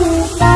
Bye.